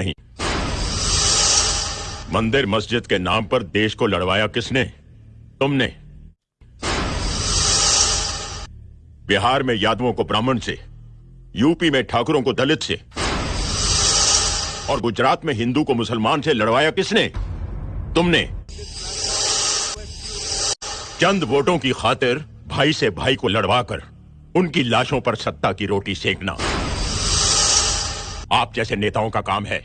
नहीं। मंदिर मस्जिद के नाम पर देश को लड़वाया किसने? तुमने। बिहार में यादवों को ब्राह्मण से, यूपी में ठाकुरों को दलित से, और गुजरात में हिंदू को मुसलमान से लड़वाया किसने? तुमने। चंद वोटों की खातिर भाई से भाई को लड़वाकर उनकी लाशों पर सत्ता की रोटी सेकना। आप जैसे नेताओं का काम है।